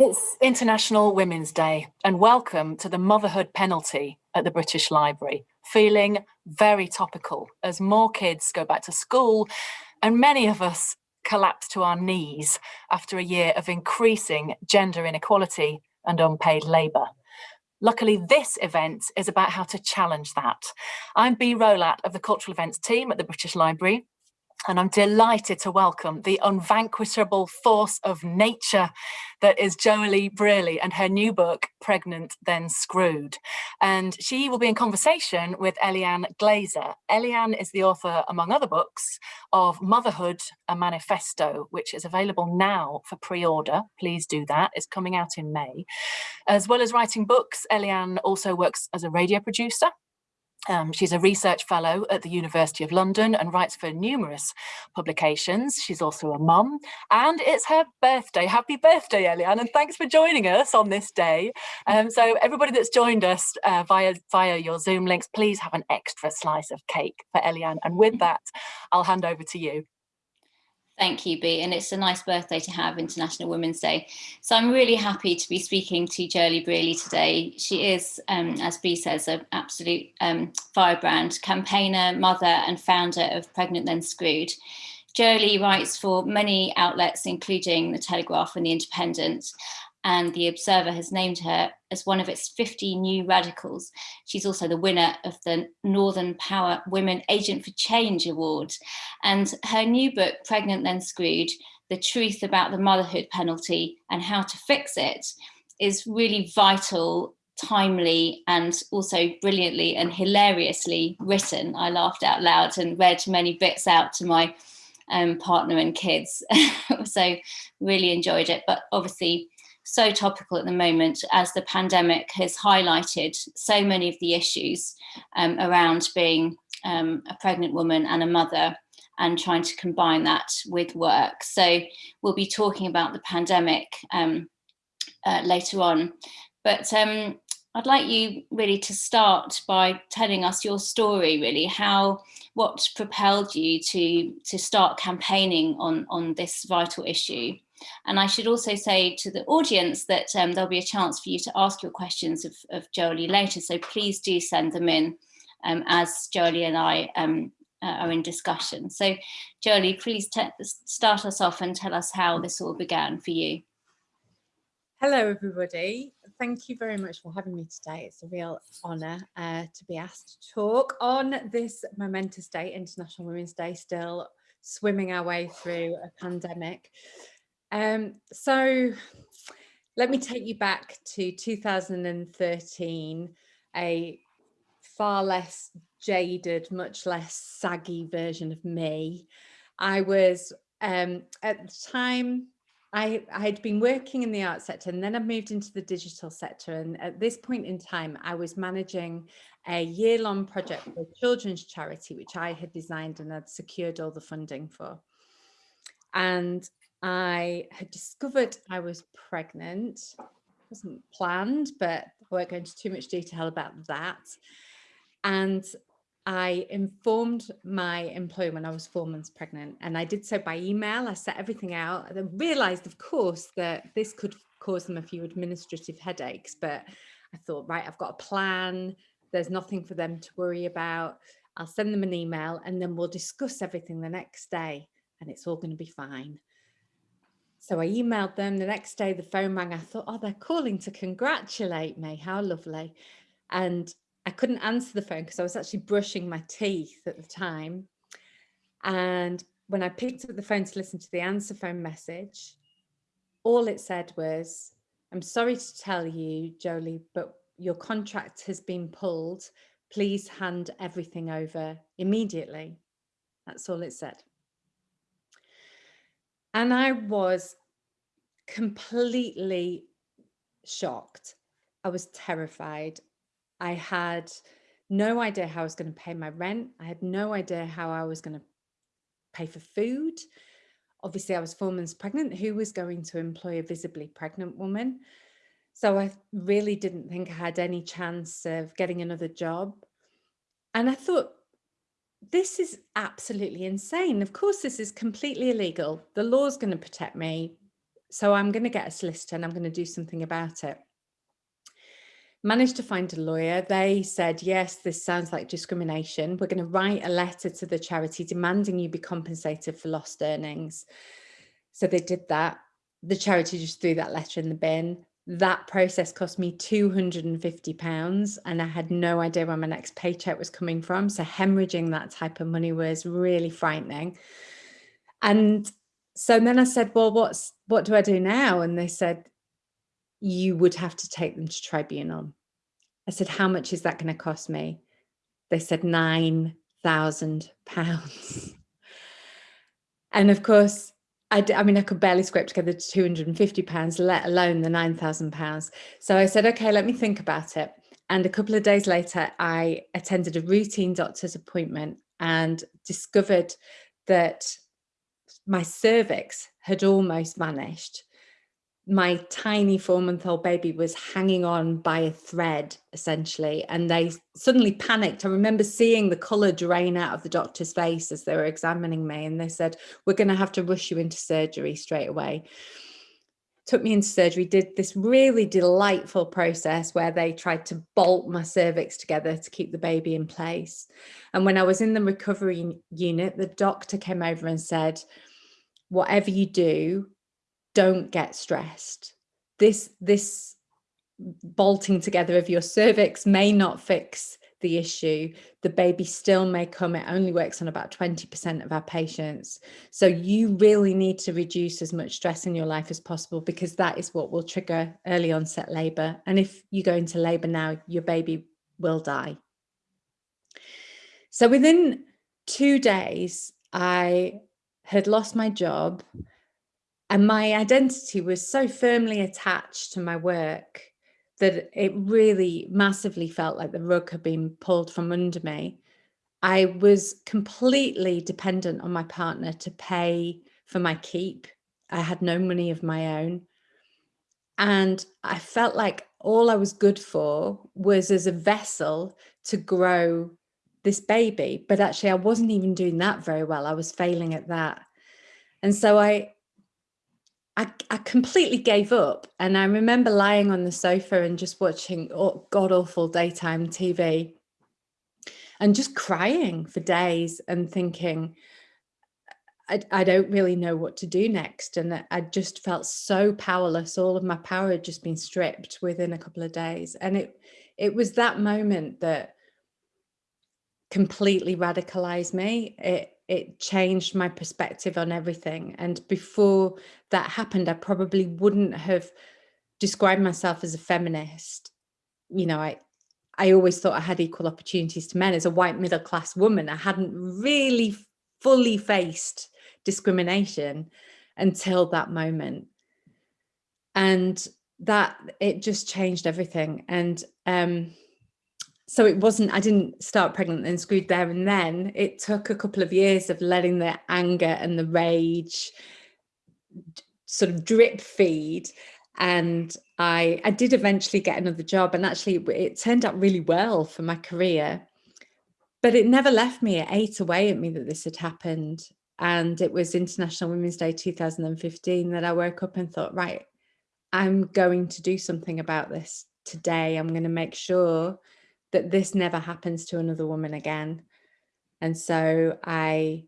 It's International Women's Day and welcome to the motherhood penalty at the British Library. Feeling very topical as more kids go back to school and many of us collapse to our knees after a year of increasing gender inequality and unpaid labour. Luckily, this event is about how to challenge that. I'm Bea Rowlatt of the Cultural Events team at the British Library and I'm delighted to welcome the unvanquishable force of nature that is Joeli Brearley and her new book, Pregnant Then Screwed. And she will be in conversation with Eliane Glaser. Eliane is the author, among other books, of Motherhood, a Manifesto, which is available now for pre-order. Please do that. It's coming out in May. As well as writing books, Eliane also works as a radio producer um, she's a research fellow at the University of London and writes for numerous publications. She's also a mum and it's her birthday. Happy birthday, Eliane, and thanks for joining us on this day. Um, so everybody that's joined us uh, via, via your Zoom links, please have an extra slice of cake for Eliane. And with that, I'll hand over to you. Thank you, Bea, and it's a nice birthday to have International Women's Day. So I'm really happy to be speaking to Joeli Brearley today. She is, um, as Bea says, an absolute um, firebrand, campaigner, mother and founder of Pregnant Then Screwed. Joeli writes for many outlets, including The Telegraph and The Independent, and The Observer has named her as one of its 50 new radicals. She's also the winner of the Northern Power Women Agent for Change Award. And her new book, Pregnant Then Screwed, The Truth About the Motherhood Penalty and How to Fix It, is really vital timely and also brilliantly and hilariously written. I laughed out loud and read many bits out to my um, partner and kids. so really enjoyed it. But obviously so topical at the moment as the pandemic has highlighted so many of the issues um, around being um, a pregnant woman and a mother and trying to combine that with work. So we'll be talking about the pandemic um, uh, later on. But um, I'd like you really to start by telling us your story, really, how, what propelled you to, to start campaigning on, on this vital issue. And I should also say to the audience that um, there'll be a chance for you to ask your questions of, of Joeli later. So please do send them in um, as Joeli and I um, uh, are in discussion. So Joeli, please start us off and tell us how this all began for you. Hello, everybody. Thank you very much for having me today. It's a real honour uh, to be asked to talk on this momentous day, International Women's Day, still swimming our way through a pandemic. Um, so let me take you back to 2013, a far less jaded, much less saggy version of me. I was um, at the time, I, I had been working in the art sector and then I moved into the digital sector. And at this point in time, I was managing a year long project for a children's charity, which I had designed and had secured all the funding for. And I had discovered I was pregnant. It wasn't planned, but I won't go into too much detail about that. And I informed my employer when I was four months pregnant and I did so by email. I set everything out I realized, of course, that this could cause them a few administrative headaches, but I thought, right, I've got a plan. There's nothing for them to worry about. I'll send them an email and then we'll discuss everything the next day and it's all going to be fine. So I emailed them the next day, the phone rang. I thought, oh, they're calling to congratulate me. How lovely. And I couldn't answer the phone because I was actually brushing my teeth at the time. And when I picked up the phone to listen to the answer phone message, all it said was, I'm sorry to tell you, Joeli, but your contract has been pulled. Please hand everything over immediately. That's all it said. And I was completely shocked. I was terrified. I had no idea how I was going to pay my rent. I had no idea how I was going to pay for food. Obviously, I was four months pregnant. Who was going to employ a visibly pregnant woman? So I really didn't think I had any chance of getting another job. And I thought, this is absolutely insane. Of course, this is completely illegal. The law's going to protect me. so I'm going to get a solicitor and I'm going to do something about it. Managed to find a lawyer. They said, yes, this sounds like discrimination. We're going to write a letter to the charity demanding you be compensated for lost earnings. So they did that. The charity just threw that letter in the bin. That process cost me 250 pounds and I had no idea where my next paycheck was coming from. So hemorrhaging that type of money was really frightening. And so then I said, well, what's what do I do now? And they said, you would have to take them to tribunal. I said, how much is that going to cost me? They said nine thousand pounds. And of course, I, I mean, I could barely scrape together 250 pounds, let alone the 9,000 pounds. So I said, okay, let me think about it. And a couple of days later, I attended a routine doctor's appointment and discovered that my cervix had almost vanished my tiny four month old baby was hanging on by a thread essentially and they suddenly panicked. I remember seeing the color drain out of the doctor's face as they were examining me and they said we're going to have to rush you into surgery straight away. Took me into surgery did this really delightful process where they tried to bolt my cervix together to keep the baby in place. And when i was in the recovery unit the doctor came over and said whatever you do don't get stressed. This, this bolting together of your cervix may not fix the issue. The baby still may come. It only works on about 20% of our patients. So you really need to reduce as much stress in your life as possible because that is what will trigger early onset labor. And if you go into labor now, your baby will die. So within two days, I had lost my job and my identity was so firmly attached to my work that it really massively felt like the rug had been pulled from under me. I was completely dependent on my partner to pay for my keep. I had no money of my own. And I felt like all I was good for was as a vessel to grow this baby. But actually, I wasn't even doing that very well. I was failing at that. And so I, I, I completely gave up. And I remember lying on the sofa and just watching god awful daytime TV and just crying for days and thinking, I, I don't really know what to do next. And I just felt so powerless. All of my power had just been stripped within a couple of days. And it, it was that moment that completely radicalized me. It, it changed my perspective on everything. And before that happened, I probably wouldn't have described myself as a feminist. You know, I, I always thought I had equal opportunities to men as a white middle class woman. I hadn't really fully faced discrimination until that moment. And that it just changed everything. And um, so it wasn't, I didn't start pregnant and screwed there and then. It took a couple of years of letting the anger and the rage sort of drip feed. And I, I did eventually get another job and actually it turned out really well for my career. But it never left me. It ate away at me that this had happened. And it was International Women's Day 2015 that I woke up and thought, right, I'm going to do something about this today. I'm going to make sure that this never happens to another woman again. And so I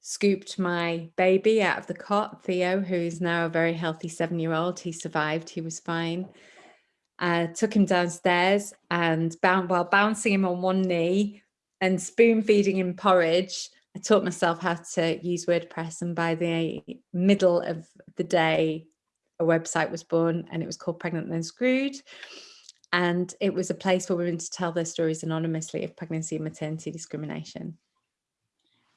scooped my baby out of the cot, Theo, who's now a very healthy seven-year-old. He survived, he was fine. I took him downstairs and bound, while bouncing him on one knee and spoon feeding him porridge, I taught myself how to use WordPress. And by the middle of the day, a website was born and it was called Pregnant Then Screwed and it was a place for women to tell their stories anonymously of pregnancy and maternity discrimination.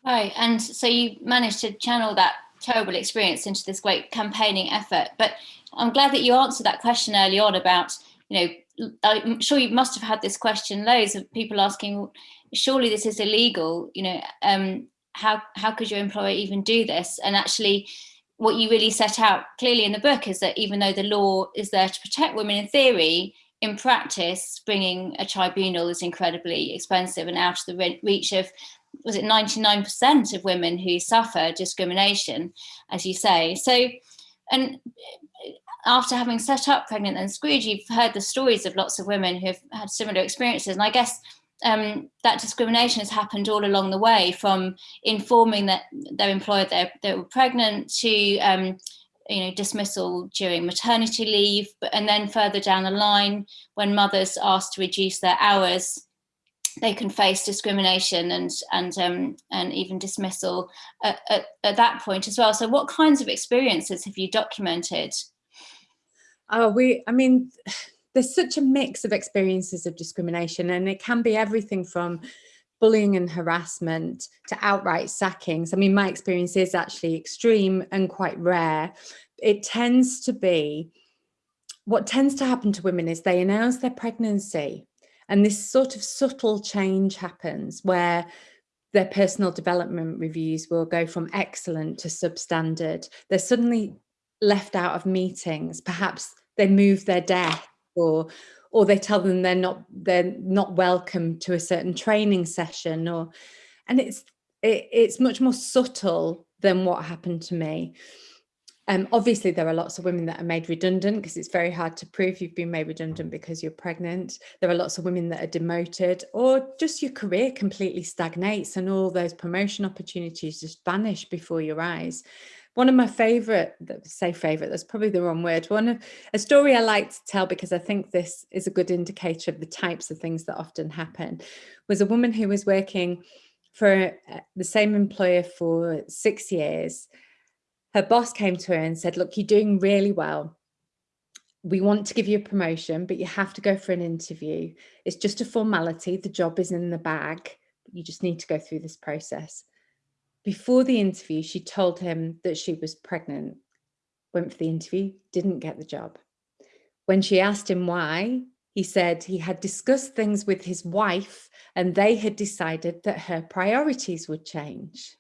Right, and so you managed to channel that terrible experience into this great campaigning effort, but I'm glad that you answered that question early on about, you know, I'm sure you must have had this question loads of people asking, surely this is illegal, you know, um, how, how could your employer even do this? And actually, what you really set out clearly in the book is that even though the law is there to protect women in theory, in practice, bringing a tribunal is incredibly expensive and out of the reach of, was it 99% of women who suffer discrimination, as you say. So, and after having set up Pregnant and Screwed, you've heard the stories of lots of women who have had similar experiences. And I guess um, that discrimination has happened all along the way from informing that their employer that they were pregnant to um, you know dismissal during maternity leave but and then further down the line when mothers asked to reduce their hours they can face discrimination and and um, and even dismissal at, at, at, that point as well. So, what kinds of experiences have you documented? Oh, we. I mean, there's such a mix of experiences of discrimination, and it can be everything from bullying and harassment to outright sackings. I mean, my experience is actually extreme and quite rare. It tends to be what tends to happen to women is they announce their pregnancy and this sort of subtle change happens where their personal development reviews will go from excellent to substandard. They're suddenly left out of meetings. Perhaps they move their desk or or they tell them they're not they're not welcome to a certain training session or and it's it, it's much more subtle than what happened to me. Um, obviously, there are lots of women that are made redundant because it's very hard to prove you've been made redundant because you're pregnant. There are lots of women that are demoted or just your career completely stagnates and all those promotion opportunities just vanish before your eyes. One of my favorite, say favorite, that's probably the wrong word. One of a story I like to tell because I think this is a good indicator of the types of things that often happen was a woman who was working for uh, the same employer for six years her boss came to her and said, Look, you're doing really well. We want to give you a promotion, but you have to go for an interview. It's just a formality. The job is in the bag. You just need to go through this process. Before the interview, she told him that she was pregnant, went for the interview, didn't get the job. When she asked him why, he said he had discussed things with his wife and they had decided that her priorities would change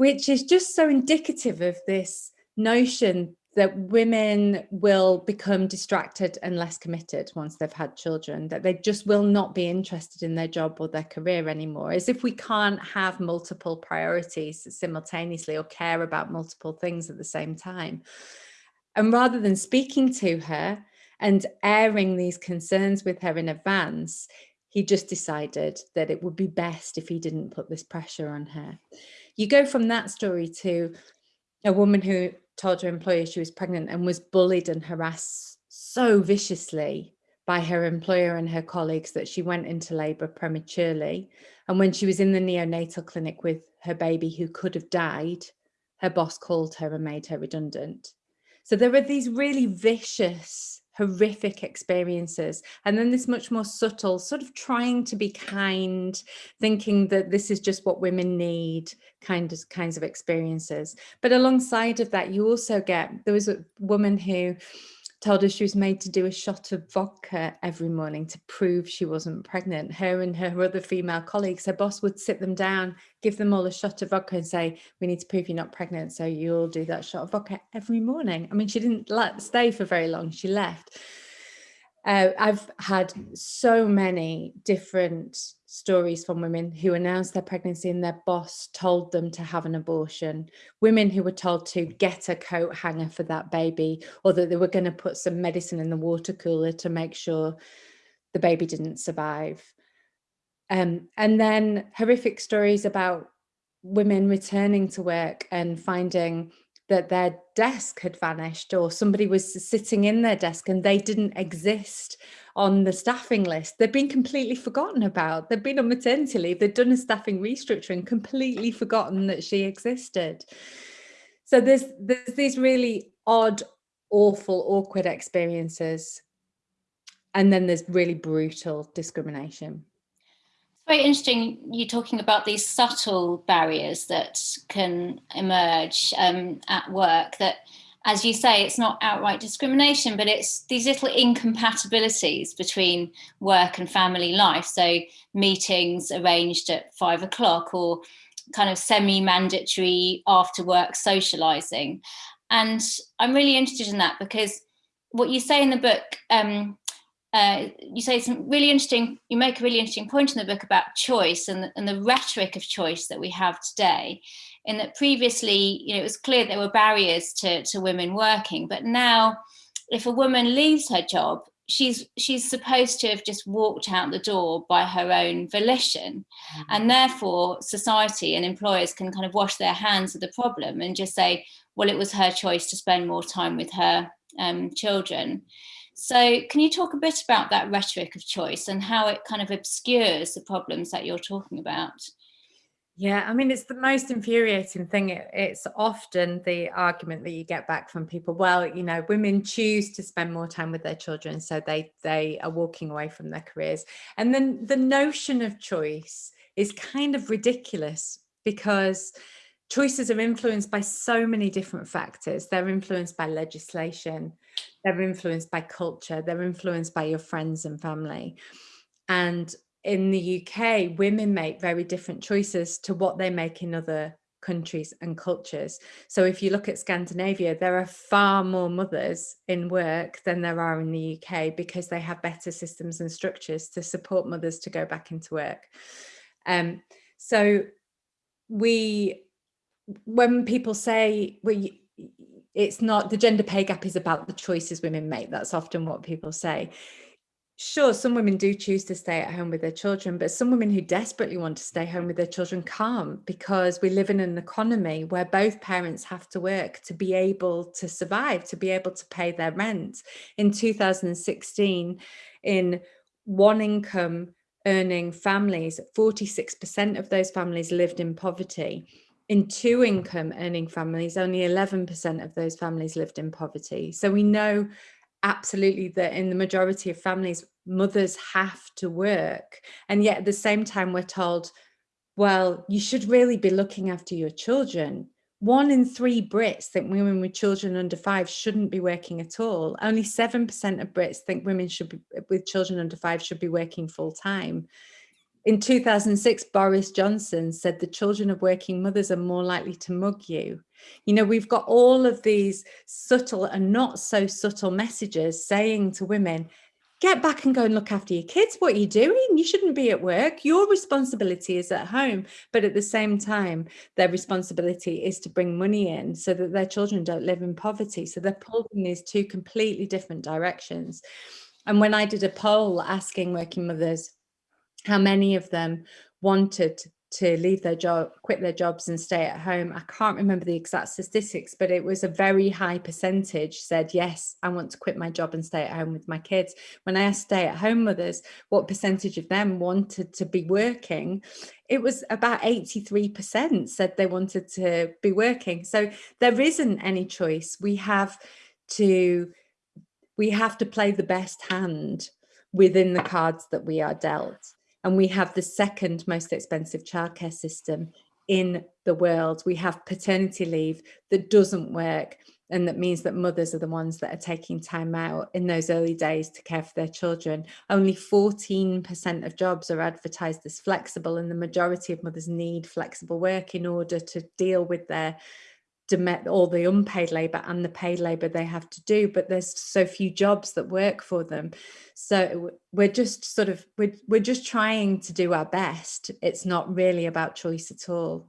which is just so indicative of this notion that women will become distracted and less committed once they've had children, that they just will not be interested in their job or their career anymore, as if we can't have multiple priorities simultaneously or care about multiple things at the same time. And rather than speaking to her and airing these concerns with her in advance, he just decided that it would be best if he didn't put this pressure on her you go from that story to a woman who told her employer she was pregnant and was bullied and harassed so viciously by her employer and her colleagues that she went into labor prematurely. And when she was in the neonatal clinic with her baby who could have died, her boss called her and made her redundant. So there are these really vicious horrific experiences and then this much more subtle sort of trying to be kind thinking that this is just what women need kind of kinds of experiences. But alongside of that you also get there was a woman who told us she was made to do a shot of vodka every morning to prove she wasn't pregnant. Her and her other female colleagues, her boss would sit them down, give them all a shot of vodka and say, we need to prove you're not pregnant. So you'll do that shot of vodka every morning. I mean, she didn't let, stay for very long. She left. Uh, I've had so many different stories from women who announced their pregnancy and their boss told them to have an abortion. Women who were told to get a coat hanger for that baby or that they were going to put some medicine in the water cooler to make sure the baby didn't survive. Um, and then horrific stories about women returning to work and finding that their desk had vanished or somebody was sitting in their desk and they didn't exist on the staffing list. They've been completely forgotten about. They've been on maternity leave. They've done a staffing restructuring, completely forgotten that she existed. So there's there's these really odd, awful, awkward experiences. And then there's really brutal discrimination very interesting you talking about these subtle barriers that can emerge um, at work that as you say it's not outright discrimination but it's these little incompatibilities between work and family life. So meetings arranged at five o'clock or kind of semi-mandatory after work socializing. And i'm really interested in that because what you say in the book um, uh, you say some really interesting, you make a really interesting point in the book about choice and the, and the rhetoric of choice that we have today. In that previously, you know, it was clear there were barriers to, to women working, but now if a woman leaves her job, she's she's supposed to have just walked out the door by her own volition mm. and therefore society and employers can kind of wash their hands of the problem and just say well it was her choice to spend more time with her um, children so can you talk a bit about that rhetoric of choice and how it kind of obscures the problems that you're talking about yeah, I mean, it's the most infuriating thing. It, it's often the argument that you get back from people. Well, you know, women choose to spend more time with their children, so they they are walking away from their careers. And then the notion of choice is kind of ridiculous because choices are influenced by so many different factors. They're influenced by legislation, they're influenced by culture, they're influenced by your friends and family. And in the UK, women make very different choices to what they make in other countries and cultures. So if you look at Scandinavia, there are far more mothers in work than there are in the UK because they have better systems and structures to support mothers to go back into work. Um, so we, when people say, we, it's not the gender pay gap is about the choices women make. That's often what people say sure, some women do choose to stay at home with their children, but some women who desperately want to stay home with their children can't because we live in an economy where both parents have to work to be able to survive, to be able to pay their rent. In 2016, in one income earning families, 46% of those families lived in poverty. In two income earning families, only 11% of those families lived in poverty. So we know absolutely that in the majority of families, mothers have to work. And yet at the same time, we're told, well, you should really be looking after your children. One in three Brits think women with children under five shouldn't be working at all. Only 7% of Brits think women should be, with children under five should be working full time. In 2006, Boris Johnson said the children of working mothers are more likely to mug you. You know, we've got all of these subtle and not so subtle messages saying to women, get back and go and look after your kids. What are you doing? You shouldn't be at work. Your responsibility is at home. But at the same time, their responsibility is to bring money in so that their children don't live in poverty. So they're pulled in these two completely different directions. And when I did a poll asking working mothers, how many of them wanted to leave their job, quit their jobs and stay at home. I can't remember the exact statistics, but it was a very high percentage said, yes, I want to quit my job and stay at home with my kids. When I asked stay at home mothers, what percentage of them wanted to be working, it was about 83% said they wanted to be working. So there isn't any choice. We have to, we have to play the best hand within the cards that we are dealt and we have the second most expensive childcare system in the world. We have paternity leave that doesn't work and that means that mothers are the ones that are taking time out in those early days to care for their children. Only 14% of jobs are advertised as flexible and the majority of mothers need flexible work in order to deal with their all the unpaid labor and the paid labor they have to do but there's so few jobs that work for them. So we're just sort of we're, we're just trying to do our best. It's not really about choice at all.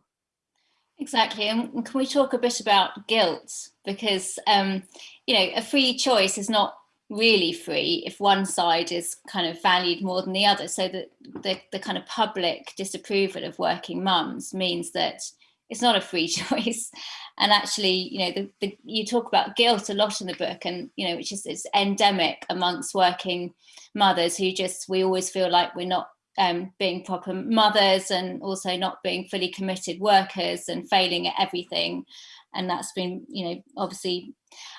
Exactly and can we talk a bit about guilt? Because um you know a free choice is not really free if one side is kind of valued more than the other. So that the, the kind of public disapproval of working mums means that it's not a free choice. And actually you know the, the, you talk about guilt a lot in the book and you know which is it's endemic amongst working mothers who just we always feel like we're not um, being proper mothers and also not being fully committed workers and failing at everything. And that's been you know obviously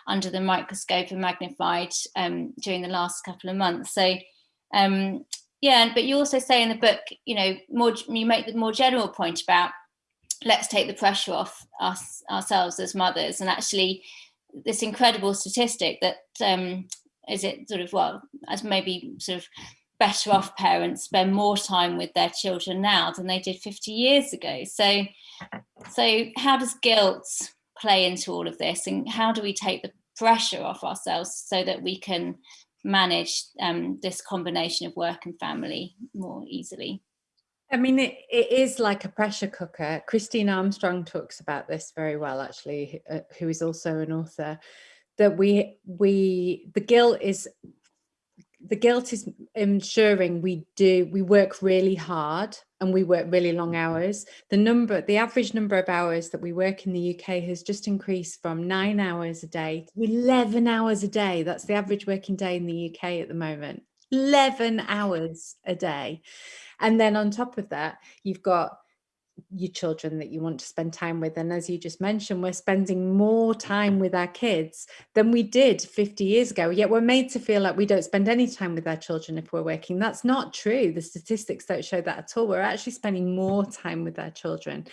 under the microscope and magnified um, during the last couple of months. So um, yeah but you also say in the book you know more you make the more general point about let's take the pressure off us ourselves as mothers. And actually this incredible statistic that um, is it sort of well as maybe sort of better off parents spend more time with their children now than they did 50 years ago. So so how does guilt play into all of this? And how do we take the pressure off ourselves so that we can manage um, this combination of work and family more easily I mean, it, it is like a pressure cooker. Christine Armstrong talks about this very well, actually, uh, who is also an author, that we we the guilt is the guilt is ensuring we do we work really hard and we work really long hours. The number the average number of hours that we work in the uk has just increased from nine hours a day to 11 hours a day. That's the average working day in the uk at the moment. 11 hours a day and then on top of that you've got your children that you want to spend time with. And as you just mentioned we're spending more time with our kids than we did 50 years ago. Yet we're made to feel like we don't spend any time with our children if we're working. That's not true. The statistics don't show that at all. We're actually spending more time with our children.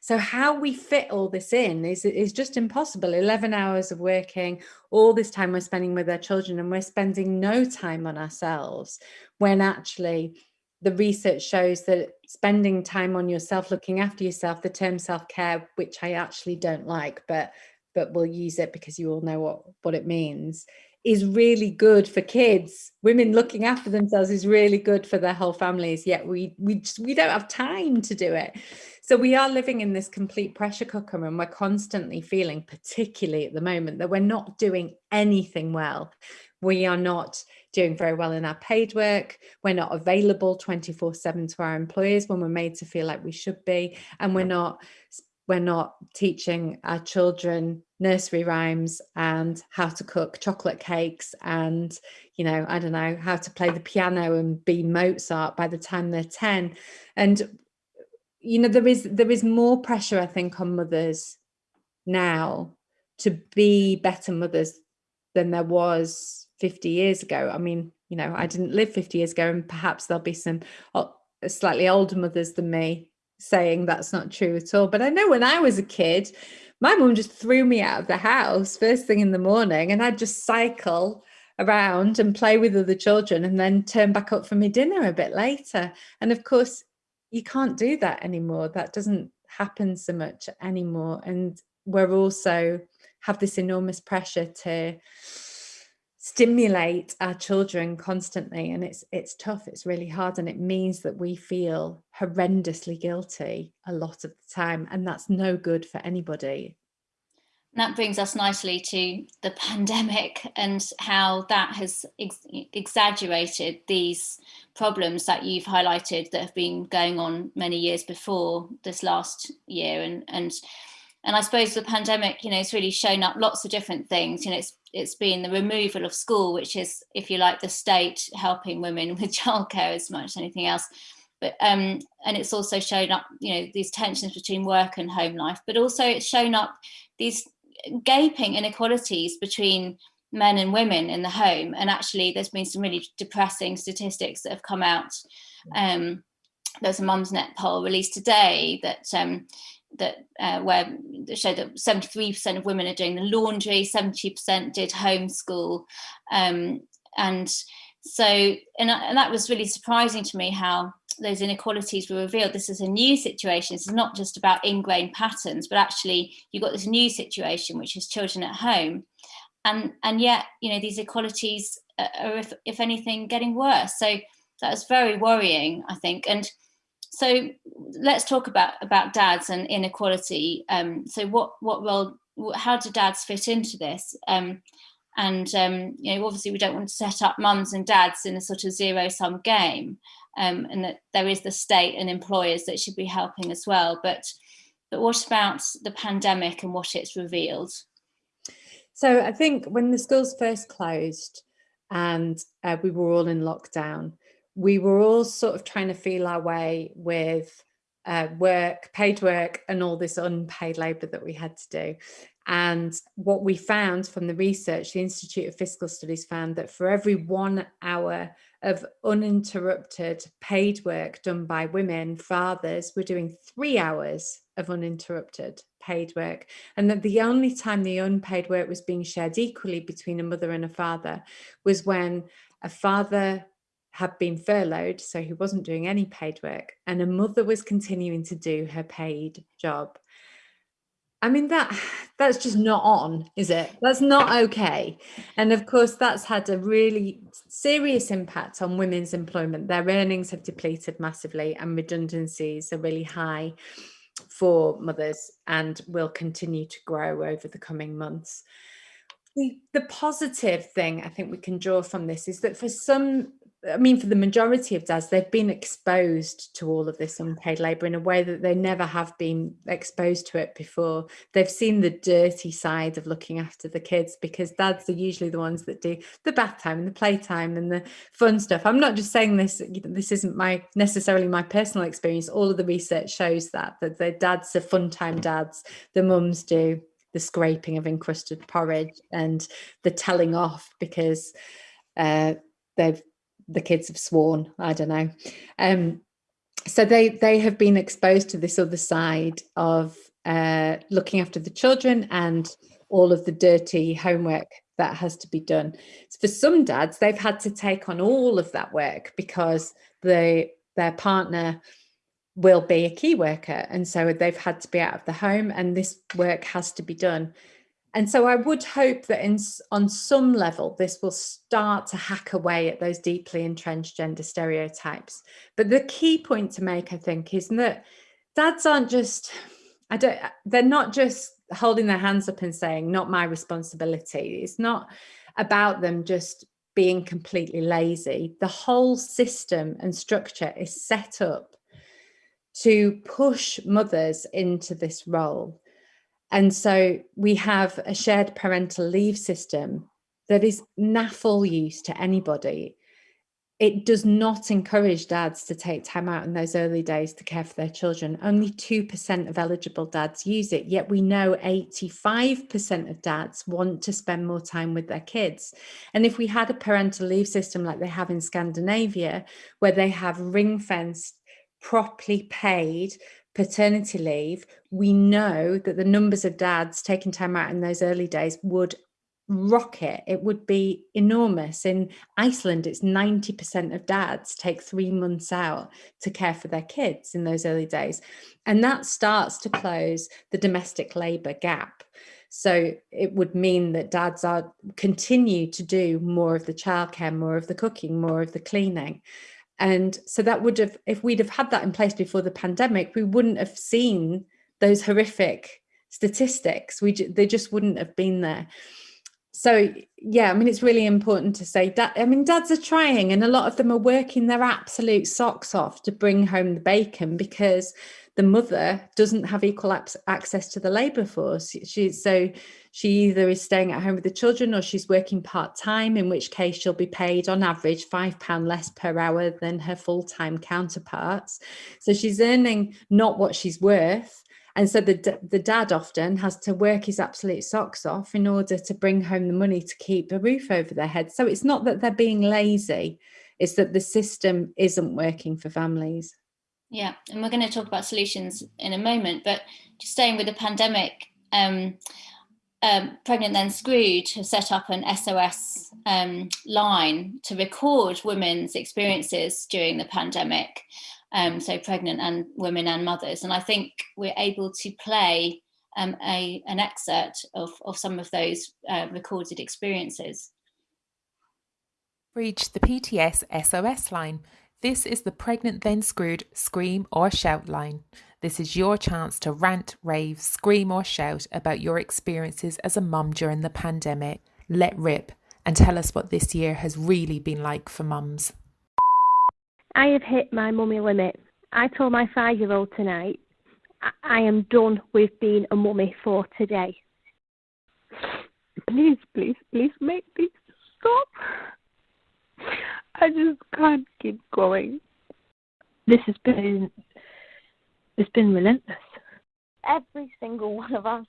So how we fit all this in is is just impossible. 11 hours of working all this time we're spending with our children and we're spending no time on ourselves when actually the research shows that spending time on yourself, looking after yourself, the term self-care, which I actually don't like, but but we'll use it because you all know what, what it means, is really good for kids. Women looking after themselves is really good for their whole families, yet we we just, we don't have time to do it. So we are living in this complete pressure cooker and we're constantly feeling, particularly at the moment, that we're not doing anything well. We are not doing very well in our paid work. We're not available 24 seven to our employers when we're made to feel like we should be. And we're not, we're not teaching our children nursery rhymes and how to cook chocolate cakes and, you know, I don't know, how to play the piano and be Mozart by the time they're 10. And, you know, there is, there is more pressure, I think, on mothers now to be better mothers than there was 50 years ago. I mean, you know, I didn't live 50 years ago and perhaps there'll be some slightly older mothers than me saying that's not true at all. But I know when I was a kid, my mum just threw me out of the house first thing in the morning and I'd just cycle around and play with other children and then turn back up for my dinner a bit later. And of course, you can't do that anymore. That doesn't happen so much anymore. And we're also have this enormous pressure to stimulate our children constantly and it's it's tough it's really hard and it means that we feel horrendously guilty a lot of the time and that's no good for anybody. That brings us nicely to the pandemic and how that has ex exaggerated these problems that you've highlighted that have been going on many years before this last year and and and I suppose the pandemic, you know, it's really shown up lots of different things. You know, it's it's been the removal of school, which is, if you like, the state helping women with childcare as much as anything else. But um, and it's also shown up, you know, these tensions between work and home life. But also, it's shown up these gaping inequalities between men and women in the home. And actually, there's been some really depressing statistics that have come out. Um, there's a Mumsnet poll released today that um, that uh, where showed that 73% of women are doing the laundry, 70% did homeschool. Um, and so, and, and, that was really surprising to me how those inequalities were revealed. This is a new situation. This is not just about ingrained patterns, but actually you've got this new situation, which is children at home. And, and yet, you know, these inequalities are, if, if anything, getting worse. So that was very worrying, I think. And so let's talk about about dads and inequality. Um, so what what role? How do dads fit into this? Um, and um, you know, obviously, we don't want to set up mums and dads in a sort of zero sum game, um, and that there is the state and employers that should be helping as well. But but what about the pandemic and what it's revealed? So I think when the schools first closed and uh, we were all in lockdown, we were all sort of trying to feel our way with uh, work, paid work, and all this unpaid labour that we had to do. And what we found from the research, the Institute of Fiscal Studies found that for every one hour of uninterrupted paid work done by women, fathers were doing three hours of uninterrupted paid work. And that the only time the unpaid work was being shared equally between a mother and a father was when a father had been furloughed, so he wasn't doing any paid work, and a mother was continuing to do her paid job. I mean, that that's just not on, is it? That's not okay. And of course, that's had a really serious impact on women's employment. Their earnings have depleted massively and redundancies are really high for mothers and will continue to grow over the coming months. the, the positive thing I think we can draw from this is that for some I mean, for the majority of dads, they've been exposed to all of this unpaid labour in a way that they never have been exposed to it before. They've seen the dirty side of looking after the kids because dads are usually the ones that do the bath time and the playtime and the fun stuff. I'm not just saying this, this isn't my necessarily my personal experience. All of the research shows that, that the dads are fun time dads, the mums do the scraping of encrusted porridge and the telling off because uh, they've the kids have sworn i don't know. Um so they they have been exposed to this other side of uh looking after the children and all of the dirty homework that has to be done. So for some dads they've had to take on all of that work because the their partner will be a key worker and so they've had to be out of the home and this work has to be done and so I would hope that in, on some level, this will start to hack away at those deeply entrenched gender stereotypes. But the key point to make, I think, is that dads aren't just, I don't, uh, they're not just holding their hands up and saying, not my responsibility. It's not about them just being completely lazy. The whole system and structure is set up to push mothers into this role and so we have a shared parental leave system that is naffle use to anybody. It does not encourage dads to take time out in those early days to care for their children. Only 2% of eligible dads use it, yet we know 85% of dads want to spend more time with their kids. And if we had a parental leave system like they have in Scandinavia, where they have ring fenced, properly paid paternity leave, we know that the numbers of dads taking time out in those early days would rocket. It would be enormous. In Iceland, it's 90% of dads take three months out to care for their kids in those early days. And that starts to close the domestic labour gap. So it would mean that dads are continue to do more of the childcare, more of the cooking, more of the cleaning. And so that would have, if we'd have had that in place before the pandemic, we wouldn't have seen those horrific statistics. We they just wouldn't have been there. So yeah, I mean, it's really important to say that. I mean, dads are trying, and a lot of them are working their absolute socks off to bring home the bacon because the mother doesn't have equal access to the labour force. She, so she either is staying at home with the children or she's working part time, in which case she'll be paid on average £5 less per hour than her full time counterparts. So she's earning not what she's worth. And so the, the dad often has to work his absolute socks off in order to bring home the money to keep a roof over their head. So it's not that they're being lazy, it's that the system isn't working for families. Yeah, and we're going to talk about solutions in a moment, but just staying with the pandemic, um, um, Pregnant Then Screwed have set up an SOS um, line to record women's experiences during the pandemic, um, so pregnant and women and mothers. And I think we're able to play um, a, an excerpt of, of some of those uh, recorded experiences. Reach the PTS SOS line this is the Pregnant Then Screwed Scream or Shout line. This is your chance to rant, rave, scream, or shout about your experiences as a mum during the pandemic. Let rip and tell us what this year has really been like for mums. I have hit my mummy limit. I told my five year old tonight, I am done with being a mummy for today. Please, please, please make this stop. I just can't keep going. This has been it's been relentless. Every single one of us,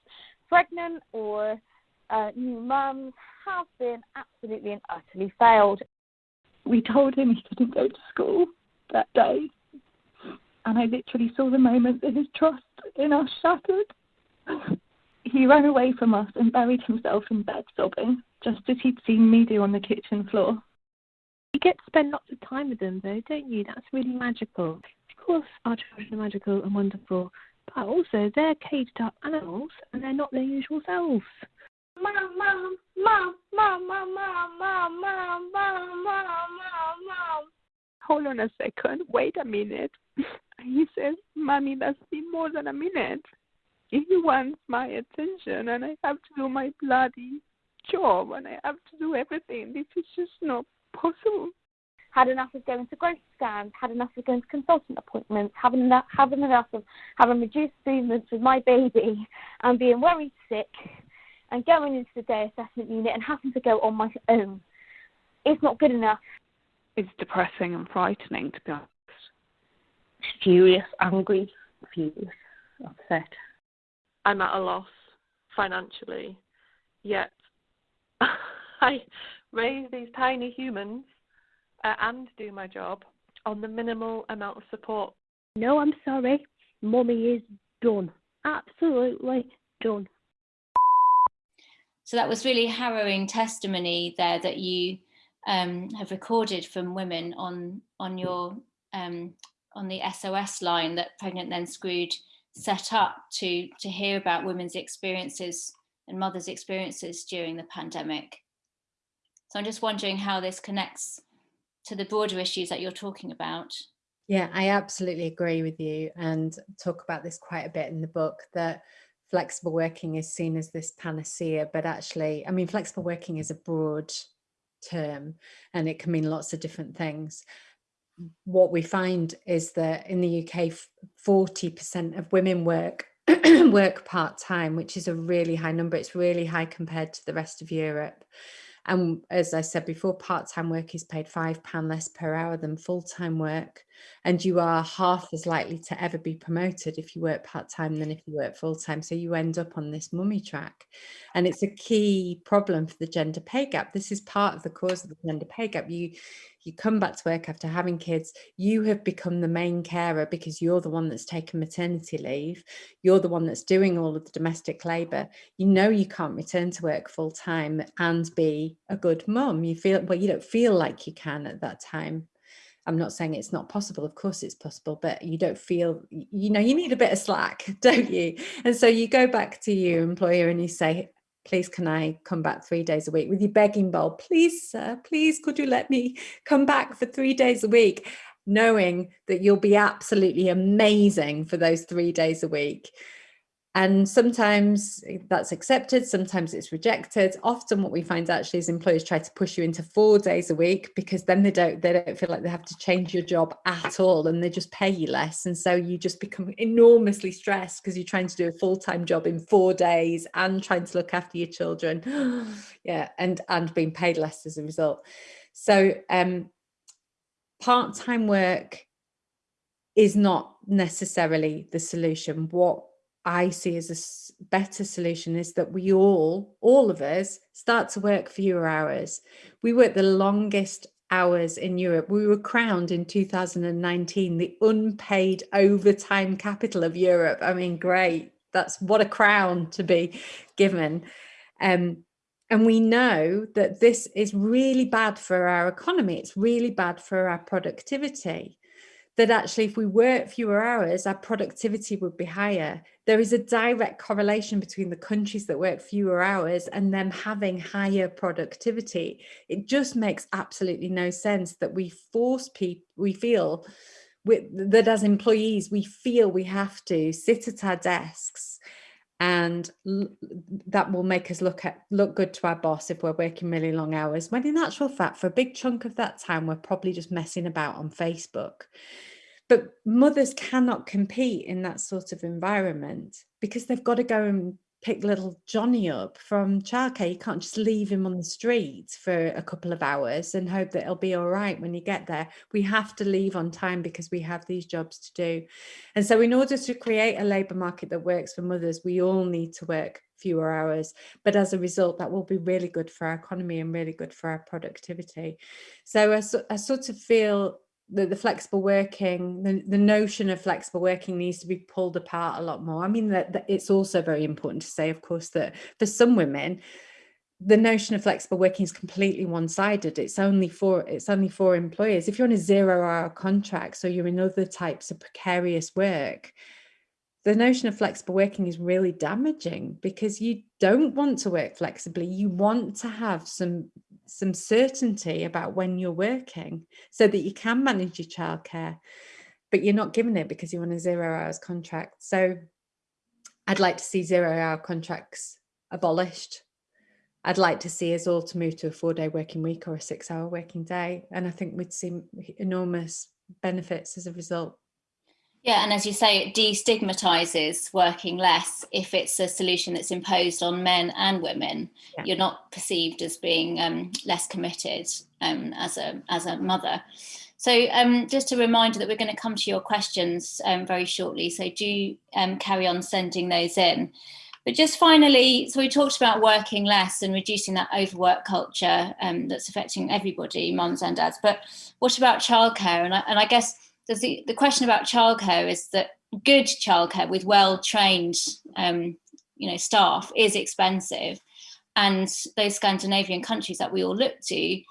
pregnant or uh, new mums, have been absolutely and utterly failed. We told him he couldn't go to school that day, and I literally saw the moment that his trust in us shattered. He ran away from us and buried himself in bed sobbing, just as he'd seen me do on the kitchen floor. You get to spend lots of time with them, though, don't you? That's really magical. Of course, our children are magical and wonderful, but also they're caged up animals and they're not their usual selves. Mom, mom, mom, mom, mom, mom, mom, mom, mom, mom, mom, mom. Hold on a second. Wait a minute. He says, Mommy, that's been more than a minute. He wants my attention and I have to do my bloody job and I have to do everything. This is just not possible. Had enough of going to growth scans, had enough of going to consultant appointments, having enough, having enough of having reduced movements with my baby and being worried sick and going into the day assessment unit and having to go on my own. It's not good enough. It's depressing and frightening, to be honest. Furious, angry, furious, upset. I'm at a loss financially, yet I raise these tiny humans uh, and do my job on the minimal amount of support. No, I'm sorry. Mummy is done. Absolutely done. So that was really harrowing testimony there that you um, have recorded from women on on your um, on the SOS line that Pregnant Then Screwed set up to to hear about women's experiences and mothers' experiences during the pandemic. So I'm just wondering how this connects to the broader issues that you're talking about. Yeah, I absolutely agree with you and talk about this quite a bit in the book that flexible working is seen as this panacea, but actually, I mean, flexible working is a broad term and it can mean lots of different things. What we find is that in the UK, 40% of women work work part-time, which is a really high number. It's really high compared to the rest of Europe. And as I said before, part-time work is paid £5 less per hour than full-time work. And you are half as likely to ever be promoted if you work part-time than if you work full-time. So you end up on this mummy track. And it's a key problem for the gender pay gap. This is part of the cause of the gender pay gap. You you come back to work after having kids, you have become the main carer because you're the one that's taken maternity leave. You're the one that's doing all of the domestic labour. You know you can't return to work full time and be a good mum. You feel, well, you don't feel like you can at that time. I'm not saying it's not possible. Of course it's possible, but you don't feel, you know, you need a bit of slack, don't you? And so you go back to your employer and you say, please can I come back three days a week with your begging bowl, please sir, please could you let me come back for three days a week, knowing that you'll be absolutely amazing for those three days a week. And sometimes that's accepted, sometimes it's rejected. Often what we find actually is employers try to push you into four days a week because then they don't they don't feel like they have to change your job at all and they just pay you less. And so you just become enormously stressed because you're trying to do a full-time job in four days and trying to look after your children. yeah, and and being paid less as a result. So um part-time work is not necessarily the solution. What I see as a better solution is that we all, all of us, start to work fewer hours. We work the longest hours in Europe. We were crowned in 2019 the unpaid overtime capital of Europe. I mean, great. That's what a crown to be given. Um, and we know that this is really bad for our economy. It's really bad for our productivity that actually if we work fewer hours, our productivity would be higher. There is a direct correlation between the countries that work fewer hours and them having higher productivity. It just makes absolutely no sense that we force people, we feel that as employees, we feel we have to sit at our desks and that will make us look at look good to our boss if we're working really long hours when in actual fact for a big chunk of that time we're probably just messing about on facebook. But mothers cannot compete in that sort of environment because they've got to go and pick little Johnny up from childcare. You can't just leave him on the street for a couple of hours and hope that it'll be all right when you get there. We have to leave on time because we have these jobs to do. And so in order to create a labour market that works for mothers, we all need to work fewer hours. But as a result, that will be really good for our economy and really good for our productivity. So I, I sort of feel the, the flexible working, the, the notion of flexible working needs to be pulled apart a lot more. I mean, that, that it's also very important to say, of course, that for some women, the notion of flexible working is completely one-sided. It's only for it's only for employers. If you're on a zero-hour contract, so you're in other types of precarious work, the notion of flexible working is really damaging because you don't want to work flexibly. You want to have some some certainty about when you're working so that you can manage your childcare, but you're not given it because you're on a zero hours contract. So I'd like to see zero hour contracts abolished. I'd like to see us all to move to a four day working week or a six hour working day. And I think we'd see enormous benefits as a result. Yeah, and as you say, it destigmatizes working less if it's a solution that's imposed on men and women. Yeah. You're not perceived as being um, less committed um, as a as a mother. So um, just a reminder that we're going to come to your questions um, very shortly. So do um, carry on sending those in. But just finally, so we talked about working less and reducing that overwork culture um, that's affecting everybody, mums and dads. But what about childcare? And I, and I guess the, the question about childcare is that good childcare with well-trained um, you know staff is expensive and those Scandinavian countries that we all look to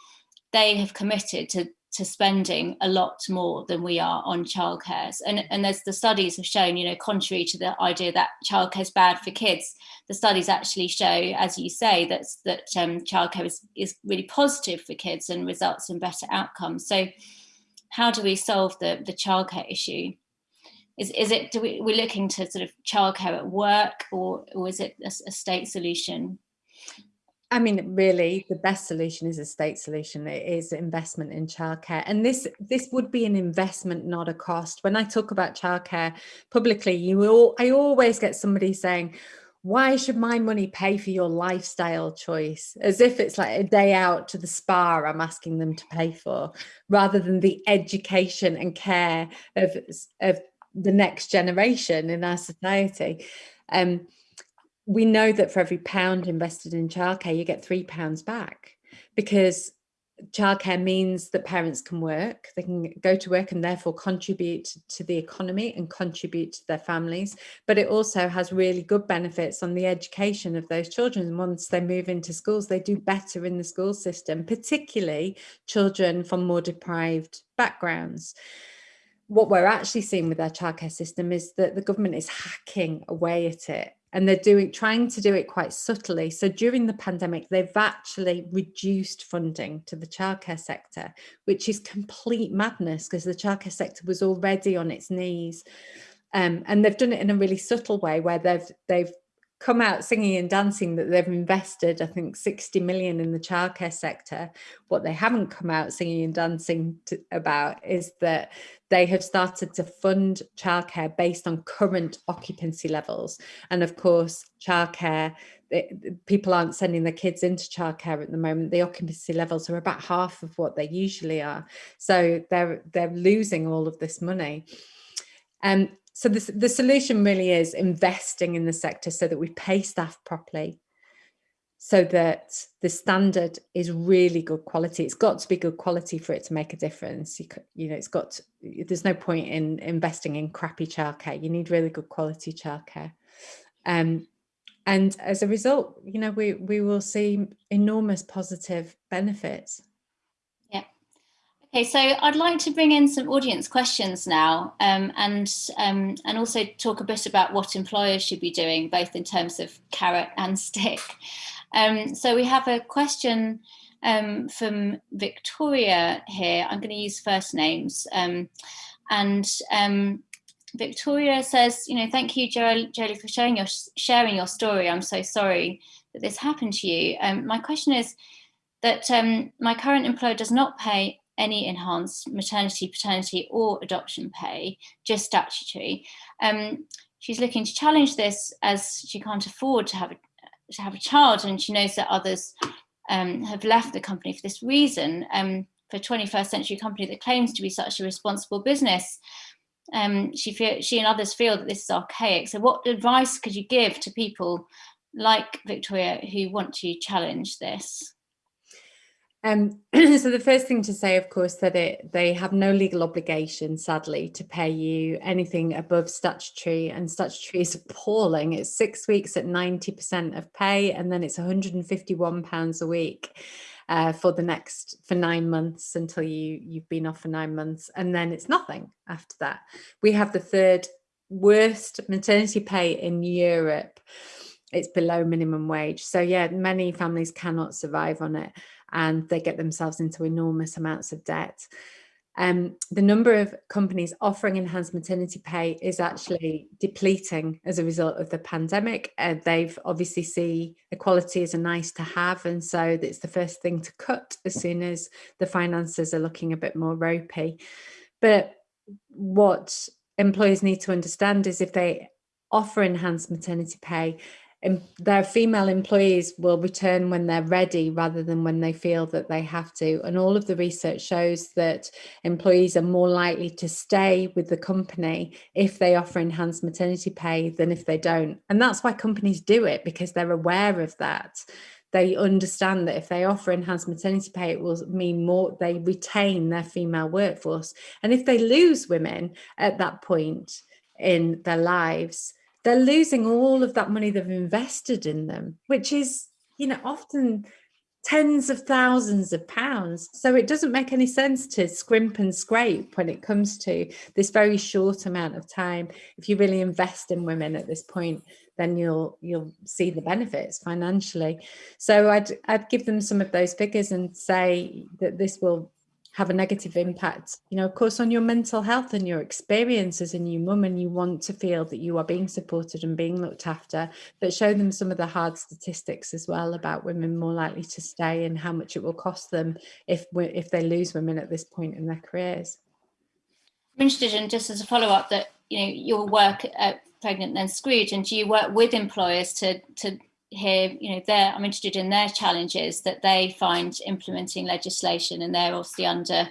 they have committed to to spending a lot more than we are on childcare. And, and as the studies have shown, you know, contrary to the idea that childcare is bad for kids, the studies actually show, as you say, that, that um, childcare is, is really positive for kids and results in better outcomes. So how do we solve the, the childcare issue? Is, is it, do we, we're looking to sort of childcare at work or, or is it a, a state solution? I mean, really, the best solution is a state solution. It is investment in childcare, and this this would be an investment, not a cost. When I talk about childcare publicly, you will I always get somebody saying, "Why should my money pay for your lifestyle choice?" As if it's like a day out to the spa I'm asking them to pay for, rather than the education and care of of the next generation in our society. Um, we know that for every pound invested in childcare, you get three pounds back because childcare means that parents can work, they can go to work and therefore contribute to the economy and contribute to their families. But it also has really good benefits on the education of those children. Once they move into schools, they do better in the school system, particularly children from more deprived backgrounds what we're actually seeing with our childcare system is that the government is hacking away at it and they're doing trying to do it quite subtly. So during the pandemic, they've actually reduced funding to the childcare sector, which is complete madness because the childcare sector was already on its knees. Um, and they've done it in a really subtle way where they've they've come out singing and dancing that they've invested, I think, 60 million in the childcare sector. What they haven't come out singing and dancing to, about is that they have started to fund childcare based on current occupancy levels. And of course, childcare, people aren't sending their kids into childcare at the moment. The occupancy levels are about half of what they usually are. So they're, they're losing all of this money. Um, so the, the solution really is investing in the sector so that we pay staff properly, so that the standard is really good quality. It's got to be good quality for it to make a difference. You, you know, it's got, to, there's no point in investing in crappy childcare. You need really good quality childcare. Um, and as a result, you know, we, we will see enormous positive benefits. Okay, so I'd like to bring in some audience questions now um, and, um, and also talk a bit about what employers should be doing, both in terms of carrot and stick. Um, so we have a question um, from Victoria here. I'm going to use first names. Um, and um, Victoria says, you know, thank you, Joeli, for sharing your, sharing your story. I'm so sorry that this happened to you. my question is that my current employer does not pay any enhanced maternity, paternity or adoption pay, just statutory. Um, she's looking to challenge this as she can't afford to have a, to have a child and she knows that others um, have left the company for this reason. Um, for a 21st century company that claims to be such a responsible business, um, she, feel, she and others feel that this is archaic. So what advice could you give to people like Victoria who want to challenge this? Um, so the first thing to say, of course, that it they have no legal obligation, sadly, to pay you anything above statutory, and statutory is appalling. It's six weeks at 90% of pay, and then it's 151 pounds a week uh, for the next for nine months until you you've been off for nine months, and then it's nothing after that. We have the third worst maternity pay in Europe. It's below minimum wage. So yeah, many families cannot survive on it and they get themselves into enormous amounts of debt. um, the number of companies offering enhanced maternity pay is actually depleting as a result of the pandemic. Uh, they've obviously see equality as a nice to have, and so it's the first thing to cut as soon as the finances are looking a bit more ropey. But what employers need to understand is if they offer enhanced maternity pay, their female employees will return when they're ready rather than when they feel that they have to. And all of the research shows that employees are more likely to stay with the company if they offer enhanced maternity pay than if they don't. And that's why companies do it because they're aware of that. They understand that if they offer enhanced maternity pay, it will mean more, they retain their female workforce. And if they lose women at that point in their lives, they're losing all of that money they've invested in them, which is, you know, often tens of thousands of pounds. So it doesn't make any sense to scrimp and scrape when it comes to this very short amount of time. If you really invest in women at this point, then you'll you'll see the benefits financially. So I'd I'd give them some of those figures and say that this will have a negative impact, you know, of course, on your mental health and your experience as a new mum, and you want to feel that you are being supported and being looked after, but show them some of the hard statistics as well about women more likely to stay and how much it will cost them if if they lose women at this point in their careers. I'm interested in just as a follow up that you know your work at Pregnant Then Screwed, and do you work with employers to to hear, you know, their, I'm interested in their challenges that they find implementing legislation and they're obviously under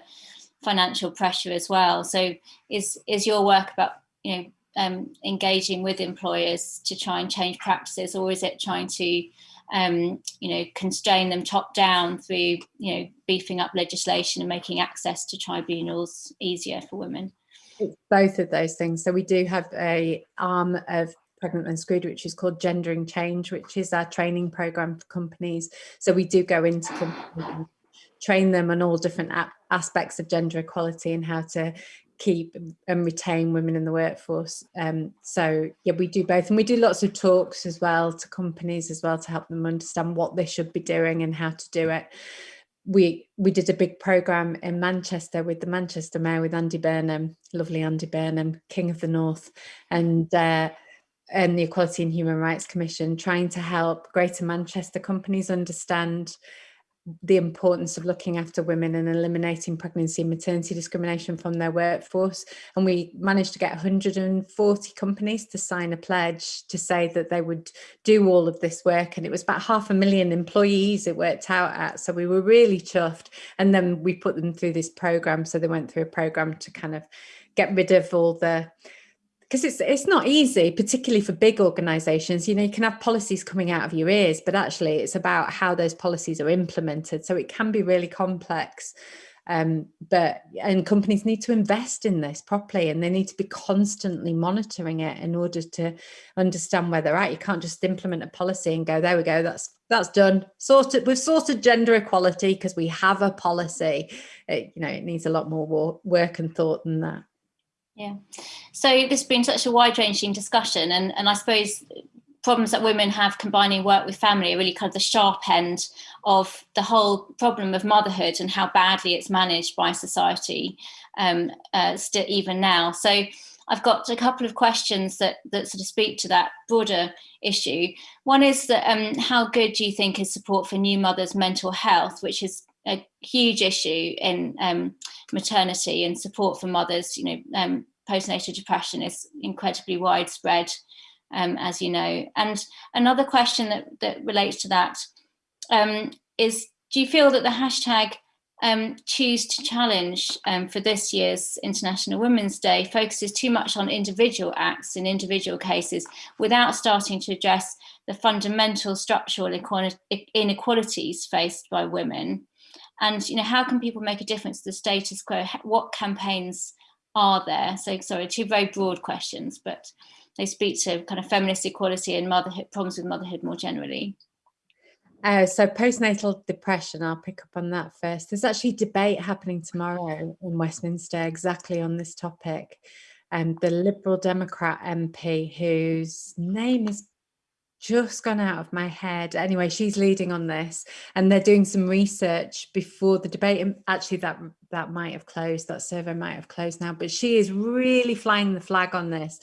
financial pressure as well. So is, is your work about, you know, um, engaging with employers to try and change practices or is it trying to, um, you know, constrain them top down through, you know, beefing up legislation and making access to tribunals easier for women? It's both of those things. So we do have a arm of Pregnant and Screwed, which is called Gendering Change, which is our training program for companies. So we do go into companies train them on all different aspects of gender equality and how to keep and retain women in the workforce. Um, so yeah, we do both, and we do lots of talks as well to companies as well to help them understand what they should be doing and how to do it. We we did a big program in Manchester with the Manchester Mayor with Andy Burnham, lovely Andy Burnham, King of the North, and uh, and the Equality and Human Rights Commission trying to help Greater Manchester companies understand the importance of looking after women and eliminating pregnancy and maternity discrimination from their workforce. And we managed to get 140 companies to sign a pledge to say that they would do all of this work. And it was about half a million employees it worked out at. So we were really chuffed. And then we put them through this program. So they went through a program to kind of get rid of all the because it's it's not easy particularly for big organizations. You know you can have policies coming out of your ears but actually it's about how those policies are implemented. So it can be really complex um, but and companies need to invest in this properly and they need to be constantly monitoring it in order to understand where they're at. You can't just implement a policy and go there we go that's that's done. Sorted we've sorted gender equality because we have a policy. It, you know it needs a lot more work and thought than that yeah. So this has been such a wide ranging discussion and, and I suppose problems that women have combining work with family are really kind of the sharp end of the whole problem of motherhood and how badly it's managed by society um, uh, still even now. So I've got a couple of questions that, that sort of speak to that broader issue. One is that um, how good do you think is support for new mothers' mental health, which is a huge issue in um, maternity and support for mothers. You know, um, postnatal depression is incredibly widespread, um, as you know. And another question that, that relates to that um, is: Do you feel that the hashtag um, choose to challenge um, for this year's International Women's Day focuses too much on individual acts in individual cases without starting to address the fundamental structural inequalities faced by women and you know how can people make a difference to the status quo what campaigns are there so sorry two very broad questions but they speak to kind of feminist equality and motherhood problems with motherhood more generally uh, so postnatal depression, I'll pick up on that first. There's actually debate happening tomorrow in Westminster exactly on this topic. And um, the Liberal Democrat MP, whose name is just gone out of my head. Anyway, she's leading on this and they're doing some research before the debate. And actually that that might have closed, that survey might have closed now, but she is really flying the flag on this.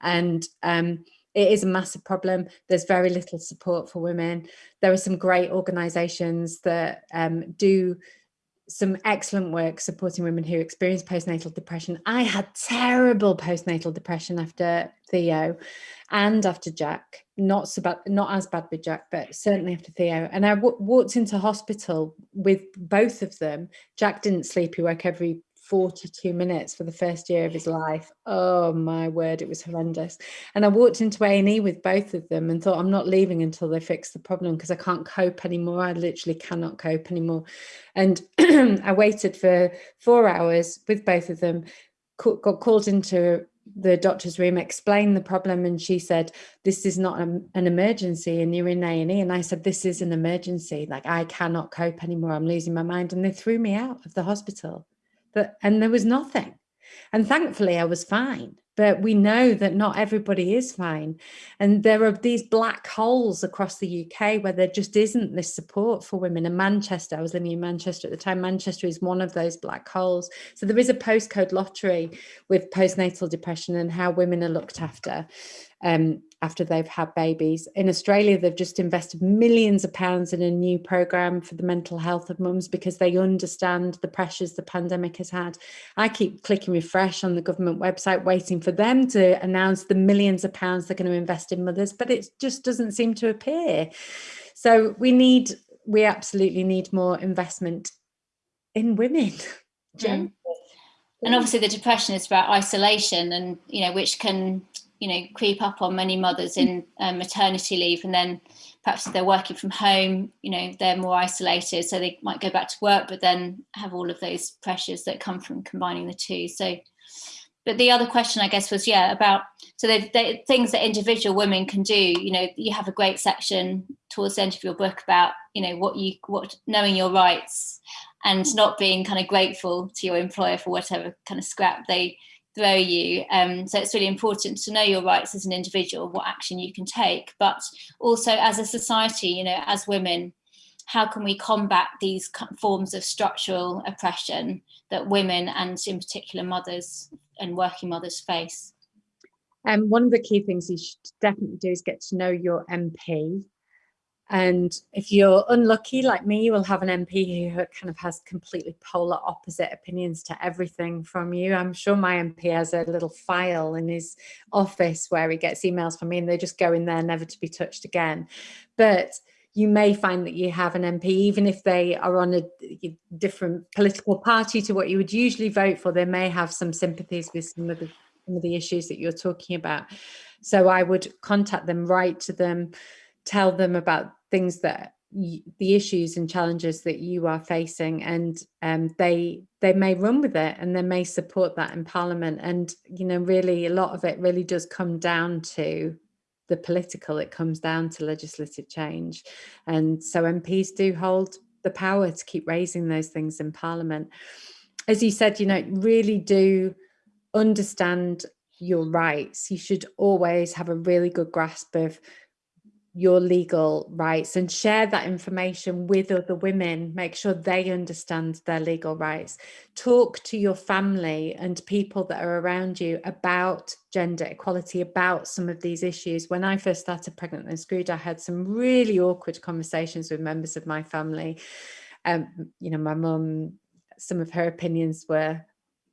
And um, it is a massive problem. There's very little support for women. There are some great organizations that um, do some excellent work supporting women who experience postnatal depression. I had terrible postnatal depression after Theo and after Jack, not so bad, not as bad with Jack, but certainly after Theo. And I walked into hospital with both of them. Jack didn't sleep, he woke every 42 minutes for the first year of his life. Oh my word, it was horrendous. And I walked into A&E with both of them and thought, I'm not leaving until they fix the problem because I can't cope anymore. I literally cannot cope anymore. And I waited for four hours with both of them, got called into the doctor's room, explained the problem, and she said, "This is not an emergency, and you're in A and E." And I said, "This is an emergency. Like I cannot cope anymore. I'm losing my mind." And they threw me out of the hospital that and there was nothing. And thankfully i was fine but we know that not everybody is fine. And there are these black holes across the uk where there just isn't this support for women. In manchester i was living in manchester at the time manchester is one of those black holes. So there is a postcode lottery with postnatal depression and how women are looked after. Um, after they've had babies. In Australia, they've just invested millions of pounds in a new program for the mental health of mums because they understand the pressures the pandemic has had. I keep clicking refresh on the government website, waiting for them to announce the millions of pounds they're going to invest in mothers, but it just doesn't seem to appear. So we need, we absolutely need more investment in women. Mm. And obviously the depression is about isolation and, you know, which can you know creep up on many mothers in um, maternity leave and then perhaps they're working from home you know they're more isolated so they might go back to work but then have all of those pressures that come from combining the two. So but the other question i guess was yeah about so the things that individual women can do you know you have a great section towards the end of your book about you know what you what knowing your rights and not being kind of grateful to your employer for whatever kind of scrap they throw you. Um, so it's really important to know your rights as an individual, what action you can take, but also as a society, you know, as women, how can we combat these forms of structural oppression that women and in particular mothers and working mothers face? And um, one of the key things you should definitely do is get to know your MP and if you're unlucky like me, you will have an MP who kind of has completely polar opposite opinions to everything from you. I'm sure my MP has a little file in his office where he gets emails from me and they just go in there never to be touched again. But you may find that you have an MP, even if they are on a different political party to what you would usually vote for, they may have some sympathies with some of the, some of the issues that you're talking about. So I would contact them, write to them, tell them about things that you, the issues and challenges that you are facing and um, they they may run with it and they may support that in parliament. And you know really a lot of it really does come down to the political. It comes down to legislative change. And so MPs do hold the power to keep raising those things in parliament. As you said you know really do understand your rights. You should always have a really good grasp of your legal rights and share that information with other women. Make sure they understand their legal rights. Talk to your family and people that are around you about gender equality about some of these issues. When i first started pregnant and screwed i had some really awkward conversations with members of my family. Um you know my mum some of her opinions were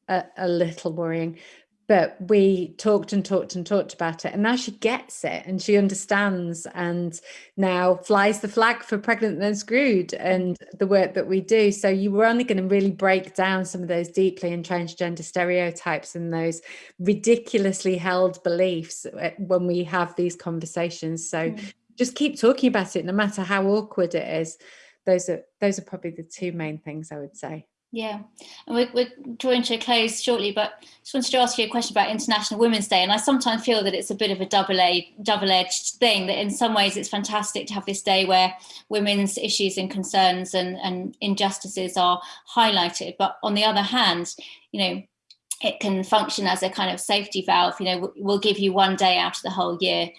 a, a little worrying but we talked and talked and talked about it and now she gets it and she understands and now flies the flag for pregnant and screwed and the work that we do. So you were only going to really break down some of those deeply entrenched gender stereotypes and those ridiculously held beliefs uh, when we have these conversations. So mm. just keep talking about it no matter how awkward it is. Those are those are probably the two main things i would say yeah, and we're, we're drawing to a close shortly, but I just wanted to ask you a question about International Women's Day. And I sometimes feel that it's a bit of a double-edged double -edged thing, that in some ways it's fantastic to have this day where women's issues and concerns and, and injustices are highlighted. But on the other hand, you know, it can function as a kind of safety valve. You know, we'll give you one day out of the whole year.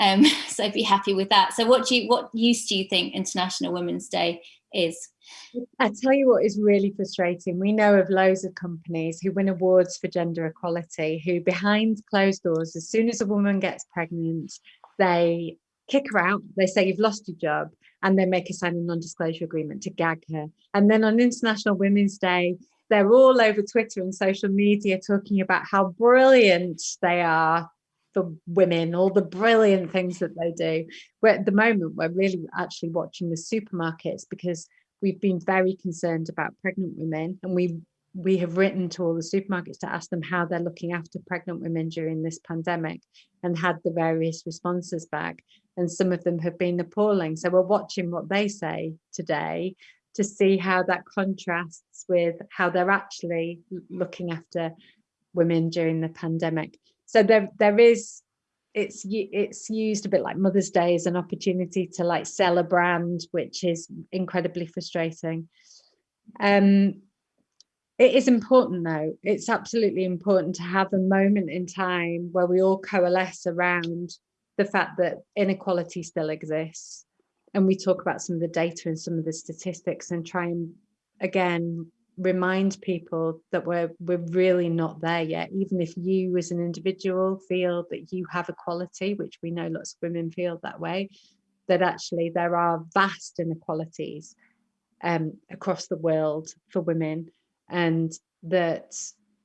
Um, so be happy with that. So what do you, what use do you think International Women's Day is? I tell you what is really frustrating. We know of loads of companies who win awards for gender equality, who behind closed doors, as soon as a woman gets pregnant, they kick her out. They say you've lost your job, and they make her sign a non-disclosure agreement to gag her. And then on International Women's Day, they're all over Twitter and social media talking about how brilliant they are for women, all the brilliant things that they do. Where at the moment, we're really actually watching the supermarkets because we've been very concerned about pregnant women and we we have written to all the supermarkets to ask them how they're looking after pregnant women during this pandemic and had the various responses back. And some of them have been appalling. So we're watching what they say today to see how that contrasts with how they're actually looking after women during the pandemic so there there is it's it's used a bit like Mother's Day as an opportunity to like sell a brand, which is incredibly frustrating. Um, it is important though. It's absolutely important to have a moment in time where we all coalesce around the fact that inequality still exists. And we talk about some of the data and some of the statistics and try and again remind people that we're we're really not there yet even if you as an individual feel that you have equality which we know lots of women feel that way that actually there are vast inequalities um, across the world for women and that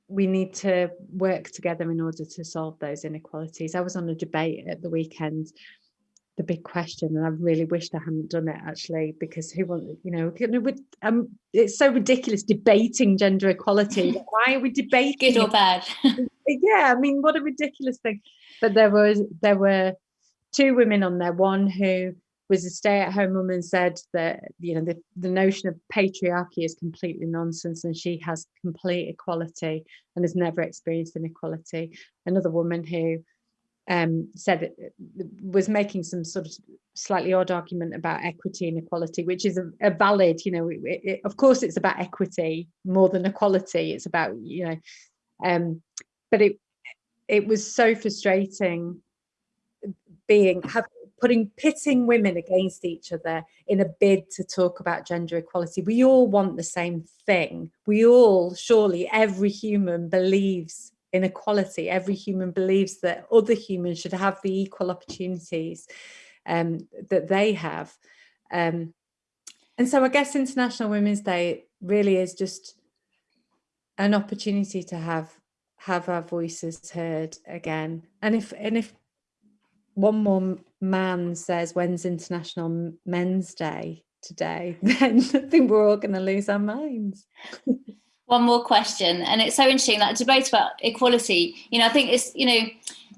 we need to work together in order to solve those inequalities. I was on a debate at the weekend the big question and I really wished I hadn't done it actually because who want you know um it's so ridiculous debating gender equality. Why are we debating good or bad? Yeah I mean what a ridiculous thing. But there was there were two women on there. One who was a stay-at-home mum and said that you know the, the notion of patriarchy is completely nonsense and she has complete equality and has never experienced inequality. Another woman who um, said it was making some sort of slightly odd argument about equity and equality, which is a, a valid, you know, it, it, of course it's about equity more than equality. It's about, you know, um, but it it was so frustrating being have putting pitting women against each other in a bid to talk about gender equality. We all want the same thing. We all, surely every human believes inequality. Every human believes that other humans should have the equal opportunities um, that they have. Um, and so I guess International Women's Day really is just an opportunity to have have our voices heard again. And if and if one more man says when's International Men's Day today, then I think we're all going to lose our minds. one more question and it's so interesting that debate about equality. You know i think it's you know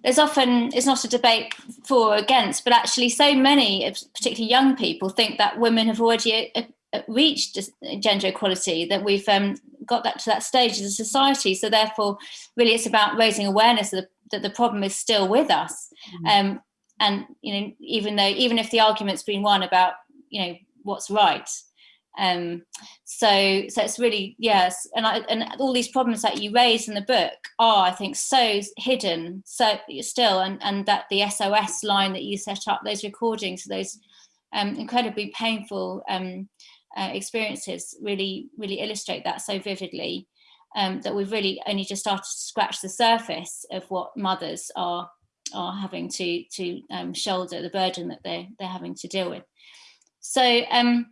there's often it's not a debate for or against but actually so many particularly young people think that women have already uh, uh, reached gender equality that we've um, got that to that stage as a society. So therefore really it's about raising awareness that the, that the problem is still with us. Mm. um, and you know even though even if the argument's been won about you know what's right um so so it's really yes and i and all these problems that you raise in the book are i think so hidden so still and and that the sos line that you set up those recordings those um incredibly painful um uh, experiences really really illustrate that so vividly um that we've really only just started to scratch the surface of what mothers are are having to to um, shoulder the burden that they they're having to deal with. So um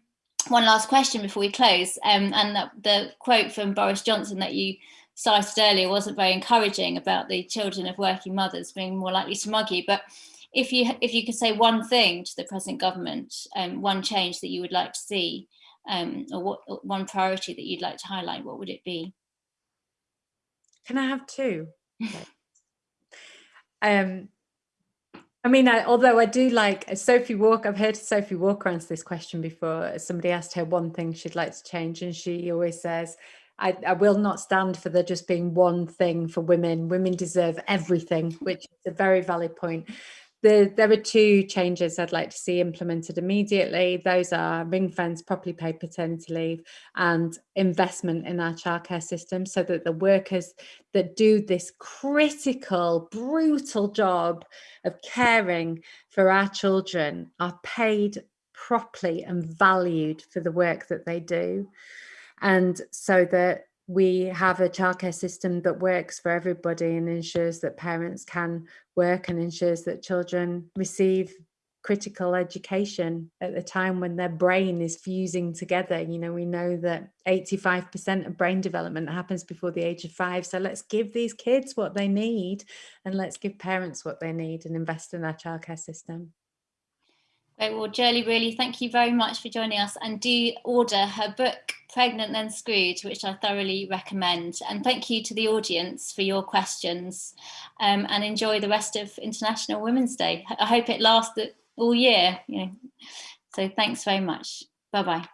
one last question before we close, um, and the, the quote from Boris Johnson that you cited earlier wasn't very encouraging about the children of working mothers being more likely to mug you. But if you if you could say one thing to the present government, um, one change that you would like to see, um, or what one priority that you'd like to highlight, what would it be? Can I have two? um, I mean, I, although I do like uh, Sophie Walker, I've heard Sophie Walker answer this question before. Somebody asked her one thing she'd like to change, and she always says, I, I, will not stand for there just being one thing for women. Women deserve everything, which is a very valid point. The, there are two changes I'd like to see implemented immediately. Those are ring fence, properly paid paternity leave and investment in our childcare system so that the workers that do this critical, brutal job of caring for our children are paid properly and valued for the work that they do. And so that we have a childcare system that works for everybody and ensures that parents can work and ensures that children receive critical education at the time when their brain is fusing together. You know, we know that 85% of brain development happens before the age of five. So let's give these kids what they need and let's give parents what they need and invest in our childcare system. Great. Well, Joeli, really, thank you very much for joining us and do order her book, Pregnant Then Screwed, which I thoroughly recommend. And thank you to the audience for your questions um, and enjoy the rest of International Women's Day. I hope it lasts all year. You know. So thanks very much. Bye-bye.